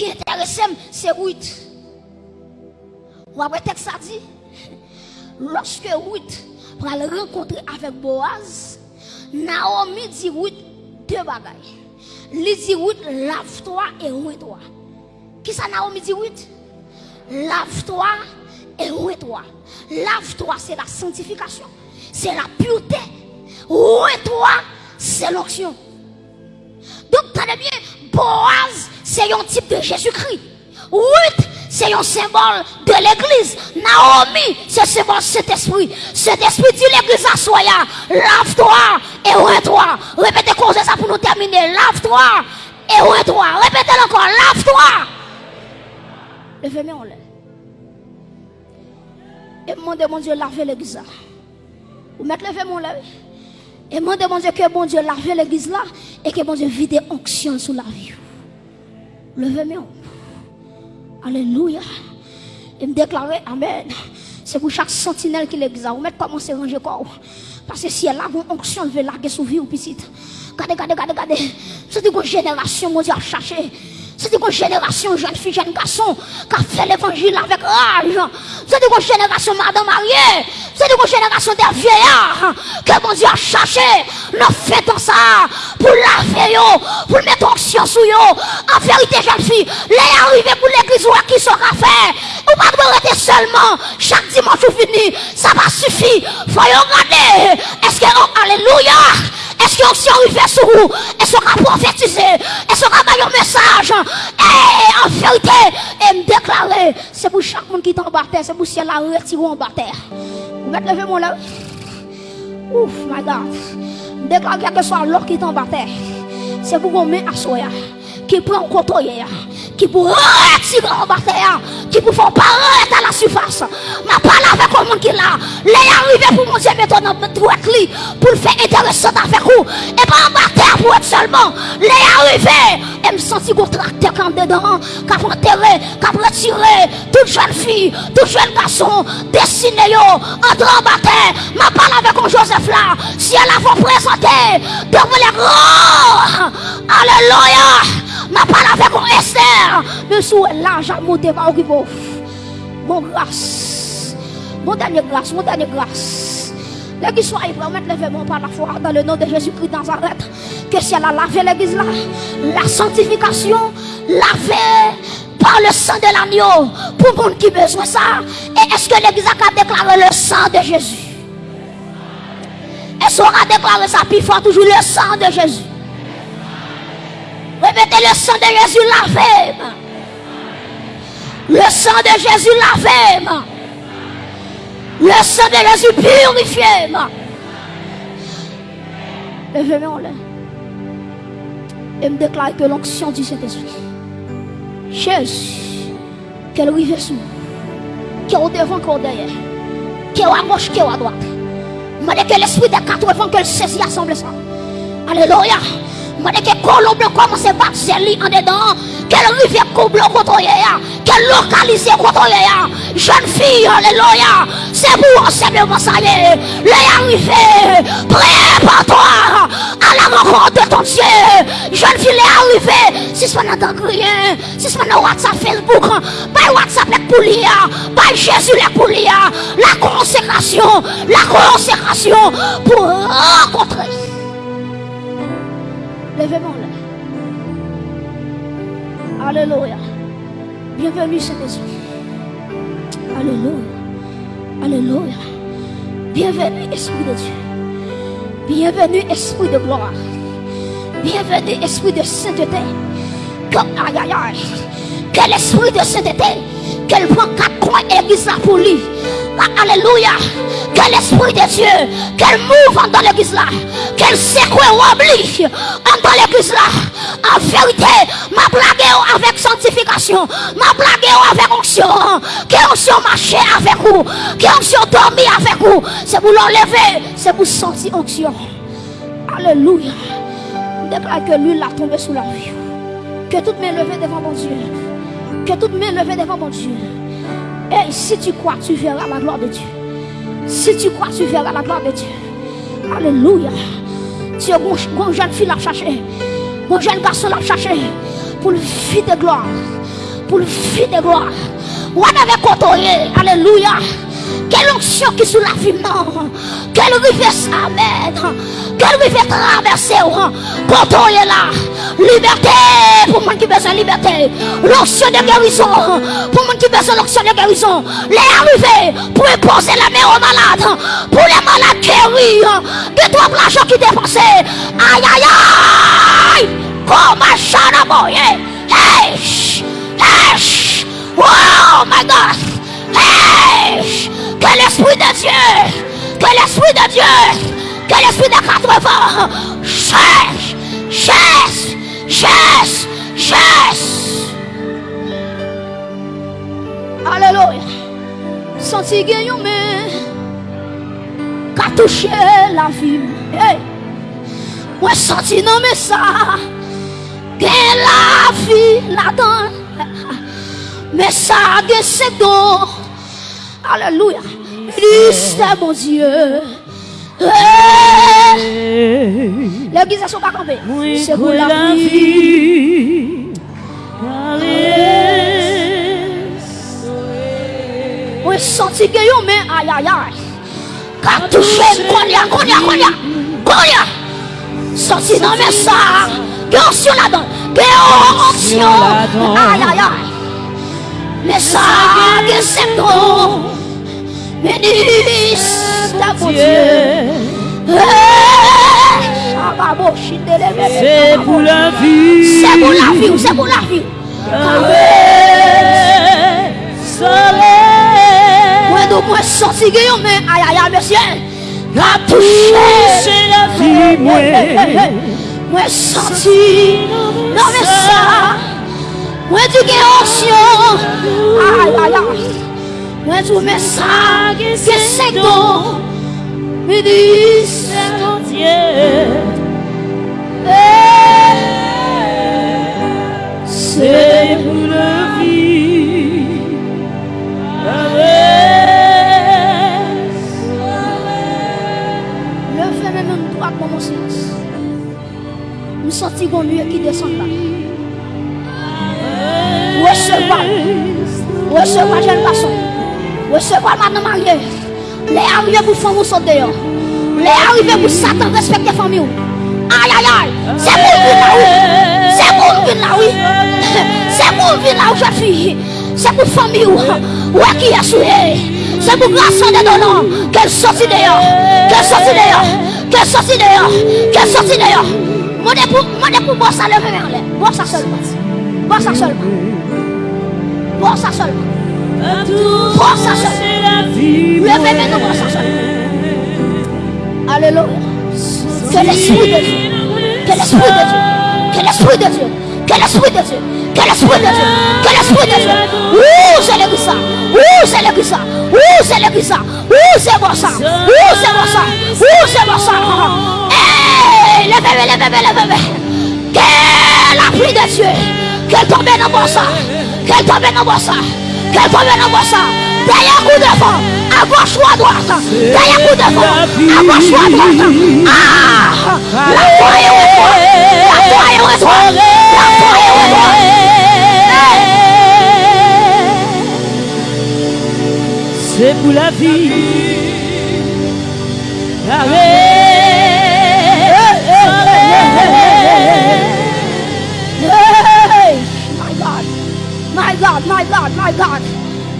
qui intéresse, c'est Ruth. Ou après, texte ça dit, lorsque Ruth va le rencontrer avec Boaz, Naomi dit Ruth deux bagailles. Il dit Ruth, lave-toi et ouin-toi. Qui ça Naomi dit Ruth? Lave-toi et ouin-toi. Lave-toi, c'est la sanctification. C'est la pureté. Ouin-toi, c'est l'onction. Donc, tenez bien, Boaz, c'est un type de Jésus-Christ. Ruth, c'est un symbole de l'église. Naomi, c'est un symbole de cet esprit. Cet esprit dit l'église à soya. Lave-toi et ouin-toi. Répétez comme ça pour nous terminer. Lave-toi et ouin-toi. Répétez encore. Lave-toi. Levez-moi en l'air. Et demandez mon Dieu laver l'église. Vous mettez levé mon l'air. Et demandez mon Dieu que mon Dieu lave l'église là. Et que mon Dieu vide onction sur la vie. Levez-moi. Alléluia. Et me déclarer Amen. C'est pour chaque sentinelle qui l'examine. Vous mettez commencer à ranger corps. Parce que si elle a une onction, elle veut larguer sous vie ou petite. Regardez, regardez, regardez, regardez. C'est une génération, mon Dieu, à chercher. C'est une génération, jeune fille, jeune garçon, qui a fait l'évangile avec rage. C'est une génération, madame mariée. C'est une génération des vieillards que mon Dieu a cherché. Nous faisons ça pour laver, pour mettre onction sur eux. En vérité, jeune fille, les arriver pour l'église qui sera fait. Ou pas de rester seulement chaque dimanche ou fini. Ça va suffire. Faut regarder. Est-ce que, oh, alléluia. Est-ce qu'on s'y arrive sur vous? Est-ce qu'on va prophétiser? Est-ce qu'on un message? Et en vérité, et me déclarer, c'est pour chaque monde qui est en bas terre, c'est pour si elle a retiré en bas terre. Vous mettez lever mon là? Ouf, my God. Déclare quel que soit l'or qui est en bas terre. C'est pour qu'on met à soya qui prend côté qui pour retirer en bas terre, qui pour faire la surface. Ma parole avec le monde qui là, les arriver pour mon Dieu maintenant pour pour le faire intéressant avec vous. Et pas en terre pour être seulement. Les arriver, et me sentir qu'on tracteur quand dedans, qu'a enterré, qu'a toute jeune fille, tout jeune garçon, dessiné entre en terre. Ma parole avec un Joseph là, si elle a vous présenter devant les grands. Alléluia. Ma parole avec un Esther. Sous l'argent monté par qui Grâce. Mon dernier grâce, mon dernier grâce. Qui soient prêts, mettre les mains par la foi dans le nom de Jésus-Christ Nazareth. Que si elle a lavé l'église là, la sanctification, lavé par le sang de l'agneau. Pour monde qui besoin ça. Et est-ce que l'église a déclaré le sang de Jésus? Est-ce qu'on a déclaré ça plus fort toujours le sang de Jésus? Répétez le sang de Jésus lavé. Le sang de Jésus lavé. Le sang de Jésus purifié. Levez-moi là. Et me déclare que l'onction du Saint-Esprit. Jésus, qu'elle rive sous. Qui est au devant, au derrière. Est à gauche, est à droite. Je que l'esprit des quatre vents qu'elle saisit assemble ça. Alléluia. Dis que colon blanc commence à battre en dedans. Quelle rivière blanc contre Quelle localisé contre Jeune fille, alléluia. C'est pour simplement ça y est. Les arrivés. Prépare-toi à la rencontre de ton Dieu. Jeune fille, les arrivés. Si ce n'est pas rien. Si ce n'est pas WhatsApp, Facebook. Pas WhatsApp, les pouliers. Pas Jésus, les pouliers. La consécration. La consécration pour rencontrer. Levez-moi là. Alléluia. Bienvenue Saint-Esprit. Alléluia. Alléluia. Bienvenue Esprit de Dieu. Bienvenue Esprit de gloire. Bienvenue Esprit de sainteté. Aïe aïe aïe. Quel esprit de sainteté. Qu'elle prend quatre coins et pour lui. Alléluia. Que l'Esprit de Dieu, qu'elle mouve dans l'église là, qu'elle secoue ou oblige dans l'église là. En vérité, ma blague avec sanctification, ma blague avec onction, que onction marcher avec vous, que onction dormir avec vous. C'est pour l'enlever, c'est pour sentir onction. Alléluia. Déclare que l'huile a tombé sous la vie. Que toute main levée devant mon Dieu. Que toute main levée devant mon Dieu. Et si tu crois, tu verras la gloire de Dieu. Si tu crois, tu verras la gloire de Dieu. Alléluia. Tu es une jeune fille à chercher. Mon jeune garçon à chercher. Pour le vie de gloire. pour le vie de gloire. Alléluia. Quelle qui sous la vie, non. Quelle rivière, amen. Quelle rivière traverser, côtoyer là. Liberté pour moi qui besoin de liberté. L'onction de guérison pour moi qui besoin l'onction de guérison. Les pour imposer la main aux malades. Pour les malades guéris. Que toi, l'argent qui dépensé. Aïe, aïe, aïe. Comme un à Hey, hey, oh my God. Hey, que l'Esprit de Dieu, que l'Esprit de Dieu, que l'Esprit de 80 chasse, chasse, chasse, chasse. Alléluia. Senti gagnant, mais qu'a touché la vie. Hey. Moi, senti non, mais ça, que la vie là-dedans. Mais ça, c'est bon. Alléluia. Christ mon Dieu. L'église n'est pas campée. C'est pour la vie. Moi, senti que yo mais aïe aïe aïe. Qu'a touché, konya, konya, konya, konya. Senti dans mes ça. Que onction là-dedans. Que onction. Aïe aïe aïe. Mais ça, que c'est bon. Bénis ta bon Dieu. Ah, bon, c'est bon. pour la vie. C'est pour la vie. C'est pour la vie. Moi, donc moi sorti Guillaume, mais aïe aïe aïe monsieur. La touche la vie, moi. Moi sorti. Non mais ça. Moi du Guillaume. Aïe aïe aïe. Mwen tou mè sa ki se do. Mi di se ton diye eh, Se pou le vi Le fè mè mè mdou ak mè mò silans Mè soti goun lye ki desan la Wè se wè Wè se wè jen pason Recevoir madame mariée. Les arrivés pour famille sauter. Les arrivés pour Satan respecter famille. Aïe aïe aïe. C'est pour vivre là oui. C'est pour vivre là oui. C'est pour vivre là où je suis. C'est pour famille. Ouais qui est souillé. C'est pour grâce de donnant. Qu'elle sortit dehors? Qu'elle sortit dehors? Qu'elle sortit dehors? Qu'elle sortit dehors? Mon époux, mon époux, bois ça le verre. Bois ça seulement. Bois ça seulement. Bois ça seulement. Levez. Alléluia. Que l'esprit de Dieu. Que l'esprit de Dieu. Que l'esprit de Dieu. Que l'esprit de Dieu. Que l'esprit de Dieu. Que l'esprit de Dieu. Ouh, c'est l'église ça. Ouh, c'est l'église ça. Ouh, c'est l'église ça. Ouh, c'est bon ça. Ouh, c'est bon ça. Ouh, c'est bon ça. Hey, levez. Que la pluie de Dieu. Qu'elle tombe dans mon sang. Qu'elle tombe dans mon sang. Tombe dans mon sang. Derrière coup de vent. À gauche ou à droite. Derrière coup de vent. À gauche ou à droite. Ah, la foi est au toi. La foi est au toi. La foi est au toi. C'est pour la vie. Hey, My God, my God.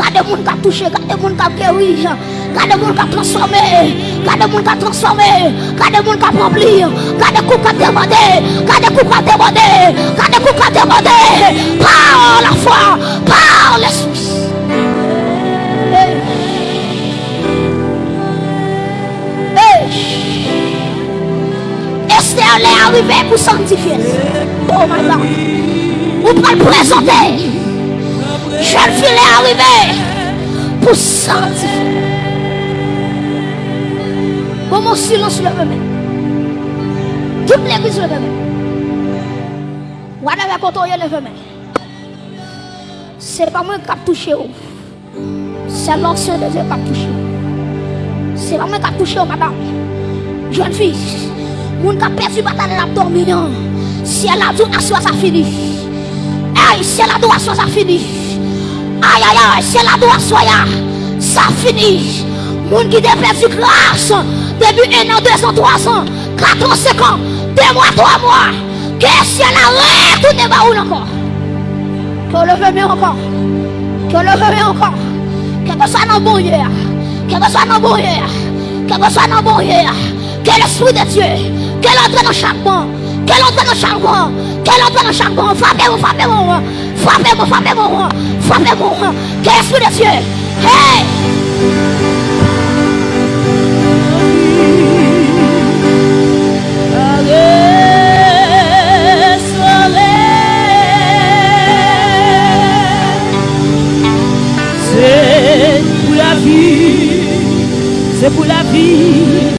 Gade moun ka touche, gade moun ka guéri, gade moun ka transformé, gade moun ka transformé, gade moun ka rempli, gade kou ka demandé, gade kou ka demandé, gade kou ka demandé, par la foi, par l'esprit. Esther est arrivée pour sanctifier? Oh my God. Vous pouvez le présenter? Jwen file arrive pou santifi. Bon, mon silence le même. Toute l'église le même. Whatever kotoye le même. C'est pas moi qui a touché vous. C'est l'ancien de Dieu qui a touché vous. C'est pas moi qui a touché vous, madame. Jeune fille, moun ka perdu bataille la dormi non. Si elle a tout, la soie ça finit. Hey, si elle a tout, la soie ça finit. Aïe, aïe, aïe, c'est l'adoration, ça finit. Moun qui perdu grâce, depuis un an, deux ans, trois ans, quatre ans, cinq ans, deux mois, trois mois, que si elle a retourné par où encore. Que le veut mieux encore. Que le veut mieux encore. Que ce soit dans bon hier. Que ce soit dans bon hier. Que ce soit dans bon hier. Que l'esprit de Dieu. Qu'elle entre dans chaque banc. Qu'elle entre dans chaque banc. Qu'elle entre dans chaque banc. Frappez-moi, frappez-moi. Frappez-moi, frappez-moi. Frappez-moi. Que Dieu? Hey!